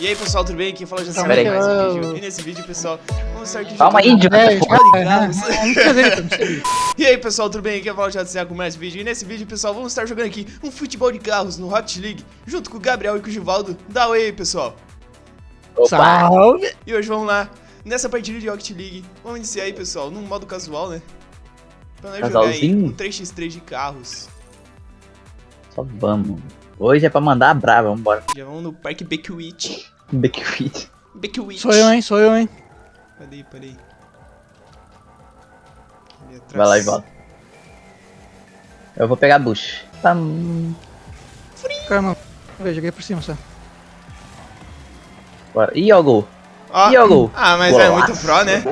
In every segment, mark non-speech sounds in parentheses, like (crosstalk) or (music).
E aí pessoal, tudo bem? Aqui fala já Pera aí. mais um vídeo. E nesse vídeo, pessoal, vamos estar aqui Calma aí, carros. Não E aí pessoal, tudo bem? Aqui é o Paulo já com mais um vídeo. E nesse vídeo, pessoal, vamos estar jogando aqui um futebol de carros no Rocket League, junto com o Gabriel e com o Givaldo. Dá oi aí, pessoal. Opa! Salve! E hoje vamos lá, nessa partida de Rocket League. Vamos iniciar aí, pessoal, num modo casual, né? Pra nós jogar aí Casalzinho? um 3x3 de carros. Só vamos. Hoje é pra mandar a brava, vambora. Já vamos no Parque Beckwith. Backfit. Beckwith. Sou eu, hein? Sou eu, hein? Peraí, peraí. Atrás. Vai lá e volta. Eu vou pegar a bush. Pam. Calma. Eu joguei por cima só. Bora. Ih, ó o gol. Ó, Ih, ó o gol. Ah, mas é muito pro, né?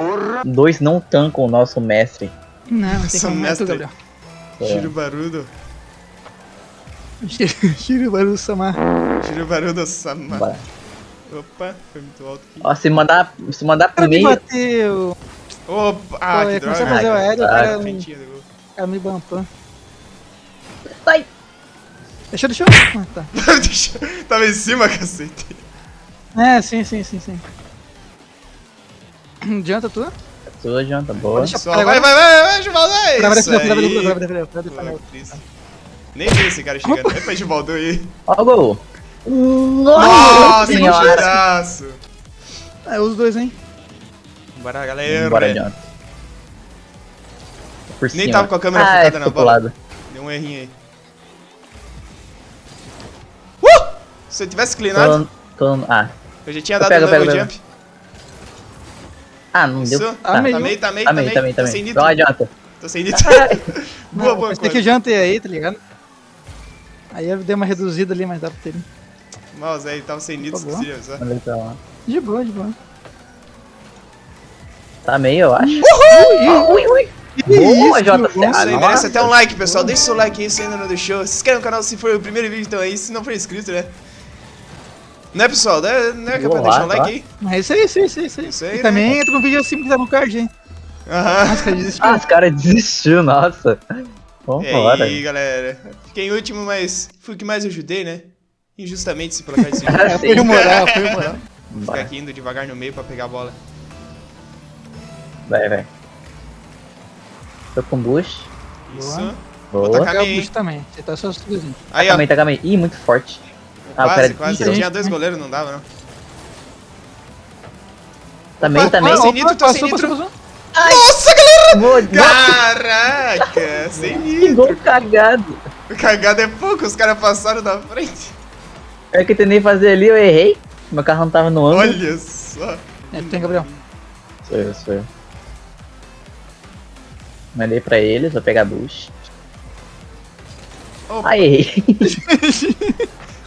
Dois não tancam o nosso mestre. Não, tem mestre. Gabriel. É. Giro Barudo. Tira o barulho Samar. Giro Barudo Sama. Bora. Opa, foi muito alto aqui. Ó, se mandar, se mandar Cara, me primeiro. bateu. Opa, ah, Pô, que ia começar a droga. fazer o aéreo, o cara, cara me bampou. Sai! Deixa, deixa. eu- Ah, tá. (laughs) Deixa- Tava em cima, cacete. É, sim, sim, sim, sim. (clears throat) Adianta tu? Sua janta, boa. Deixa- Só, vai, vai, vai, vai, Givaldo, é isso aí. Cristo. Nem vi esse cara chegando. Epa, Givaldo aí. Ó o gol. Nossa, que tiraço. É, os dois, hein? Bora, galera. Bora, John. Por Nem cima. tava com a câmera ah, focada é, na bola. lado. Deu um errinho aí. Uh! Se eu tivesse cleanado, Tô, tô, ah. eu já tinha Eu dado pego, um pego, jump. Ah, não Isso. deu. Ah, Tá. meio. Tamei, Também, tamei. também, Tô também. sem nitro. Não adianta. Tô sem nitro. (laughs) boa, Não, boa, mas tem que jantei aí, tá ligado? Aí eu dei uma reduzida ali, mas dá pra ter. Mouse aí, tava sem nitro, favor. esqueci, só. Olha pra lá. De boa, de boa. Tá meio, eu acho. Ui, Ui, ui. Que Boa, isso, JC. meu Isso aí, Ah, merece nossa. até um like, pessoal. Deixa o seu like aí se ainda não deixou. Se inscreve no canal se for o primeiro vídeo, então aí. Se não for inscrito, né? Né, pessoal? Não é, não é que é pra deixar um like tá. aí? Mas isso aí, isso aí, isso aí. Isso aí, Isso aí, E né? também entra no vídeo assim que tá no card, hein? Aham. Nossa, cara, desistiu. Ah, os caras desistiu, nossa. E Vambora. aí, galera? Fiquei em último, mas fui o que mais ajudei, né? Injustamente se placar desse jogo. É, foi o moral, (laughs) foi o moral. Ficar Bora. aqui indo devagar no meio pra pegar a bola. Vai, vai. Tô com bush. Isso. Boa. Vou Boa. tacar meio, também. Você tá só dois. Aí, ó. Também, tá também. Ih, muito forte. Ah, Quase, cara quase. tirou. Tinha dois goleiros, não dava, não. Também, Opa, também. Tô sem nitro, tô sem passou, nitro. passou, passou. Nossa, galera! Boa, Caraca! sem que nitro. gol cagado. Cagada é pouco, os caras passaram da frente. É que eu tentei fazer ali, eu errei. Meu carro não tava no ângulo. Olha só. É, tem, Gabriel. Sou eu, sou eu. Mandei pra eles, vou pegar bush. Opa. Ah, errei.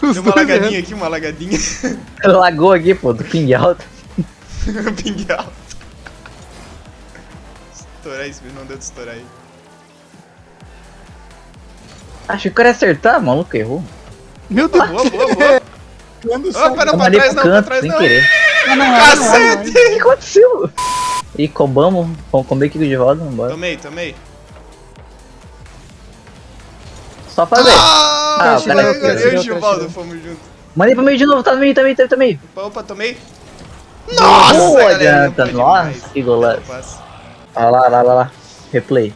Deu uma lagadinha errando. aqui, uma lagadinha. (laughs) Lagou aqui, pô, do ping alto. (laughs) Ping alto. Estourar isso, não deu de estourar aí. Acho que eu quero acertar, maluco, errou. Meu Deus. Boa, boa, boa. Quando Opa, não, Eu pra trás não, pra canto, trás sem não. querer. Não, não, não, Cacete! O que aconteceu? E combamos, vamos comer aqui de volta, vambora. Tomei, tomei. Só fazer. Ah, Ah, o cara eu tirou, e o Givaldo fomos juntos. Mandei pro meio de novo, tá no meio, tá no meio, tá no meio. Opa, opa, tomei. Nossa, Boa, galera, não adianta. Nossa, que golaço. Olha lá, lá, lá, lá. Replay.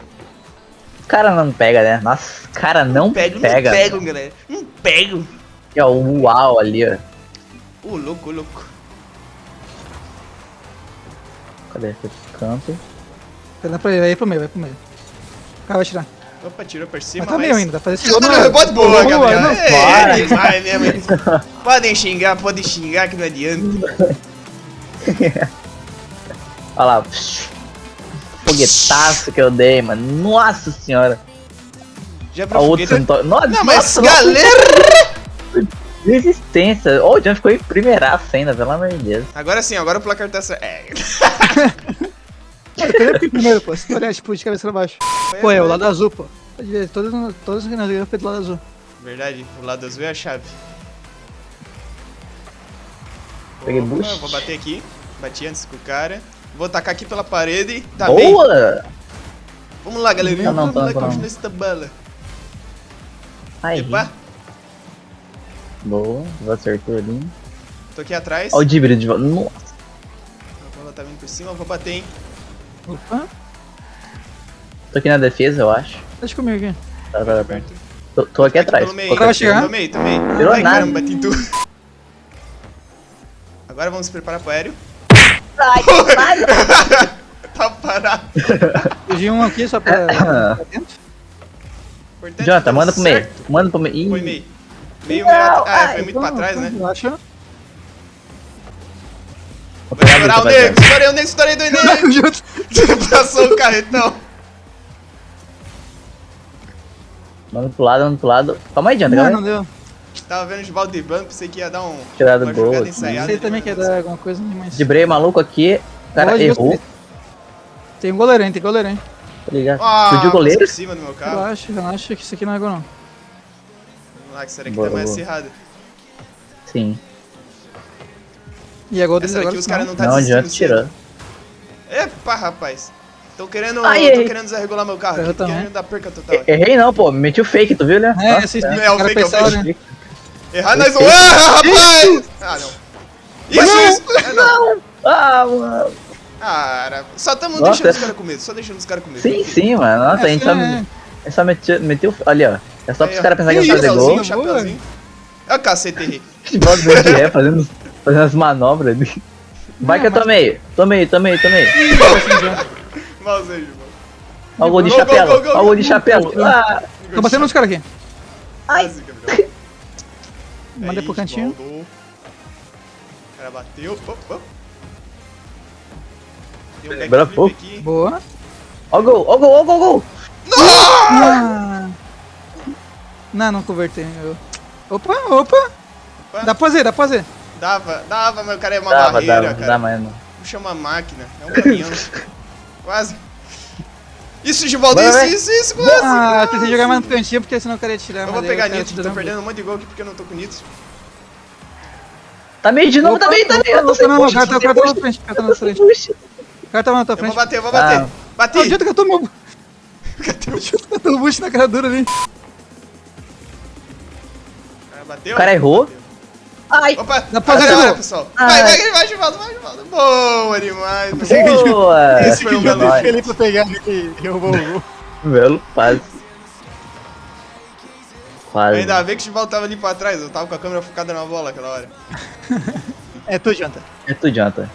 O cara não pega, né? Nossa, o cara não Pego, pega. não pego, galera. Não pego. E, ó, o uau ali, ó. Ô, louco, louco. Cadê? Foi pro canto. Vai pra ele, vai pro meio, vai pro meio. O cara vai tirar. Opa, tirou por cima, Mas tá meio ainda, dá pra fazer esse Não, gol. não, Rebote boa, Boa, Gabriel. não, É, é demais mesmo. Podem xingar, podem xingar que não adianta. (laughs) Olha lá. Foguetaço que eu dei, mano. Nossa senhora. Já pra outra foguete. não tô... Nossa, Não, mas nossa, galera... Resistência. Ô, o John ficou em primeiraço ainda, pelo amor de Deus. Agora sim, agora o placar tá certo. É. (laughs) Eu primeiro, pô. Se tu olhar, tipo, de cabeça pra baixo. Pô, é o lado azul, pô. Pode ver, todas, todas que nós ganhamos foi do lado azul. Verdade, o lado azul é a chave. Peguei Opa, boost. Vou bater aqui. Bati antes com o cara. Vou tacar aqui pela parede. Tá bem. Boa! Vamos lá, galerinha. Não, não, Vamos lá, não, não. continua essa bala. Aí. Epa. Boa, vou acertou ali. Tô aqui atrás. Ó o Dibri de volta. Nossa. A bola tá vindo por cima, eu vou bater, hein? Opa, Tô aqui na defesa, eu acho. deixa comigo aqui. Tá, tá, tá. Tô, tô aqui atrás. Pelo meio. Tô Vai chegar? Tomei, tomei. Tirou Ai, nada. caramba, bati em tudo. Agora vamos se preparar pro aéreo. Ai, (laughs) tá parado. Fugi um aqui só pra. (coughs) pra dentro. Que Jonathan, manda pro meio. Manda pro meio. Ih, meio. Ah, ai, foi muito pra trás, né? Relaxa. Vou Vou pegar a estourar o nego, estourei o nego, estourei do nego. (laughs) Passou o carretão. Manda pro lado, manda pro lado. Calma aí, Jonathan, Não, não deu. Tava vendo o Givaldo driblando, pensei que ia dar um. Tirar do uma gol. Você também quer dar alguma coisa, mas. Dibrei maluco aqui. O cara Pode, errou. Tem um goleirão, tem goleirão. Tá ligado? Ah, o goleiro. cima do meu carro. Relaxa, relaxa que isso aqui não é gol não. Lá, que será que Boa, tá mais boa. acirrado. Sim. E é gol deles Essa daqui agora. os caras não tá Não adianta tirar. Epa, rapaz. Tão querendo. Ai, Tô querendo desregular meu carro. Também. querendo dar perca total. aqui. Errei não, pô. Meti o fake, tu viu, né? É, Nossa, vocês É, o cara fake, é o fake. né? Errar nós vamos. Ah, rapaz! Ah, não. Isso, isso! É, não. Ah, mano. Era- só tamo Nossa, deixando os é- caras com medo, só deixando os caras com medo. Sim, sim, mano. Nossa, a gente só, É, é. é só meteu, meteu. Ali, ó. É só pros caras pensarem que Que fazer gol. Chapeuzinho. Chapeuzinho. É o cacete, errei. Futebol do de ré, fazendo, fazendo as manobras ali. Vai que eu tomei. Tomei, tomei, tomei. Malzei, mano. Ó o gol de chapéu. Ó o gol de chapéu. Ah, Tô batendo nos caras aqui. Gabriel. Mandei Aí, pro cantinho. O cara bateu. Op, op. Tem um. Boa. ó o gol, ó o gol, ó o gol, ó o gol. Ah. Não, não convertei. Eu... Opa, opa. Opa. Dá pra fazer, dá pra fazer. Dava, dava, mas o cara é uma Dava, barreira, dava, cara. dá mais não. Puxa uma máquina, é um caminhão. (laughs) quase. Isso, Givaldo, isso, vai. isso, isso, quase. Ah, tentei jogar mais no cantinho porque senão eu queria tirar. Eu vou pegar nitro, tô dando perdendo um monte de gol aqui porque eu não tô com nitro. Tá meio de novo, Opa, tá meio, tá meio. Tô opa, não, push, o cara tô tá- tá na frente, o cara tá na tô frente. O cara tava na tua Eu vou frente. bater, eu vou bater. Ah. Bati! Não adianta que eu tomo. (laughs) Cadê o tô bucho na cara dura ali. Bateu? O cara errou. Bateu. Ai, Opa, Dá pra agora pessoal. Ai. Vai, vai, vai, Givaldo, vai, Givaldo. Boa demais. boa. Esse belo Nóis. feito. ele pra pegar e eu vou. (laughs) Belo passe. Quase. Ainda bem que o Givaldo tava ali pra trás, eu tava com a câmera focada na bola aquela hora. É tu, janta. É tu, Jonathan.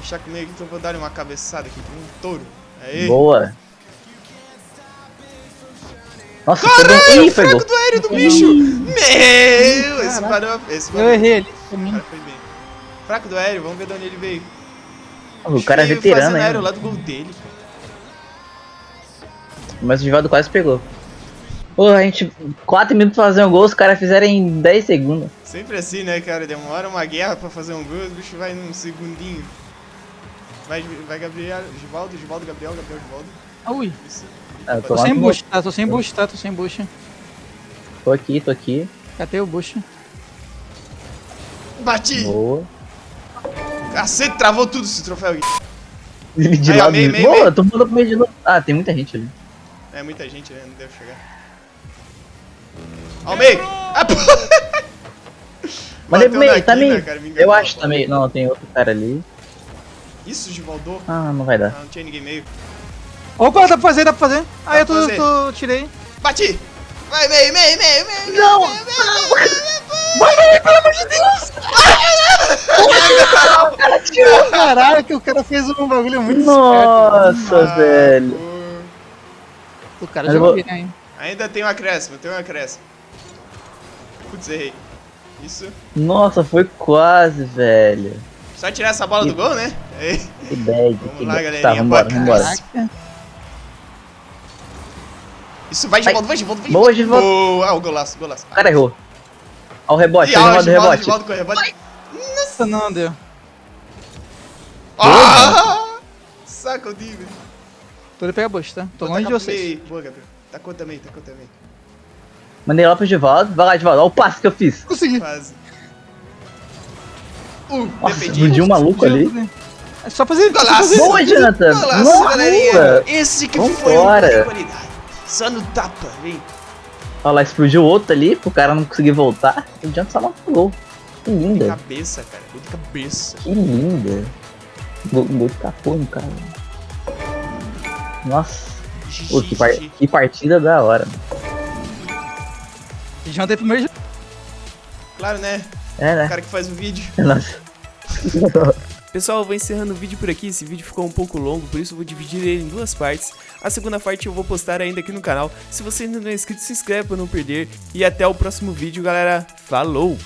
Deixar comigo aqui que eu vou dar uma cabeçada aqui, com um touro. Aí. Boa. Nossa, Caralho, pegou. Ih, o fraco pegou. Do aéreo do bicho! Meu, esse parou, esse Eu parou. errei ali. cara foi bem. Fraco do aéreo, vamos ver de onde ele veio. O cara é veterano, hein? aéreo lá do gol dele. Mas o Givaldo quase pegou. Pô, a gente. 4 minutos pra fazer um gol, os caras fizeram em 10 segundos. Sempre assim, né, cara? Demora uma guerra pra fazer um gol, o bicho vai num segundinho. Vai, vai Gabriel, Givaldo, Givaldo, Gabriel, Gabriel, Givaldo. Ui. Isso. Ah, eu Tô tô, sem bucho, tá? Tô sem bucho, tá? Tô sem tô aqui, tô aqui. Catei o bucho. Bati! Boa. Cacete, travou tudo esse troféu aqui. De Aí, ó, lado. meio, meio, Boa, meio. tô mandando pro meio de novo. Ah, tem muita gente ali. É muita gente, né? Não deve chegar. Ao meio! Ah, pô! Mandei Bateu pro meio, tá meio. Eu acho bola. tá meio. Não, tem outro cara ali. Isso, Givaldo. Ah, não vai dar. Ah, não tinha ninguém meio. Opa, dá pra fazer, dá pra fazer. Ah, eu tô, fazer. tô, tirei. Bati! Vai, meio, meio, meio, meio! Não! meio, meio, meio, meio, Caralho, que o cara fez um bagulho muito Nossa, Ah, velho. O cara eu jogou vou- bem, hein? Ainda tem um acréscimo, tem um acréscimo. Putz, errei. Isso. Nossa, foi quase, velho. Só tirar essa bola do gol, né? Que bad, Vamos que lá, bad. galerinha, Tá, vambora, vambora. Isso, vai, Givaldo, vai, Givaldo, vai. Boa, Givaldo. Boa, ah, o golaço, golaço. O cara errou. Ó o rebote, ó o rebote, Givaldo, com o rebote. Nossa, não deu. Ah! Saca o Digo. Tô indo pegar bucho, tá? Tô longe de vocês. Boa, Gabriel. Tacou também, tacou também. Mandei lá pro Givaldo. Vai lá, Givaldo. Ó o passe que eu fiz. Consegui. Quase. Uh, Nossa, explodiu um maluco ali. É só fazer. Golaço. Boa, Jonathan. Golaço, galerinha. Esse que foi um gol de qualidade. Só no tapa, vem. Olha lá, explodiu outro ali, pro cara não conseguir voltar. O Jonathan só matou o gol. Que De linda. cabeça, cara. Gol de cabeça. Que linda. Gol, gol de capô, cara. Nossa. Pô, que, par- que partida da hora. Já tem primeiro. Claro, né? É, O né? cara que faz o vídeo. (laughs) Nossa. Pessoal, eu vou encerrando o vídeo por aqui. Esse vídeo ficou um pouco longo, por isso eu vou dividir ele em duas partes. A segunda parte eu vou postar ainda aqui no canal. Se você ainda não é inscrito, se inscreve para não perder. E até o próximo vídeo, galera. Falou!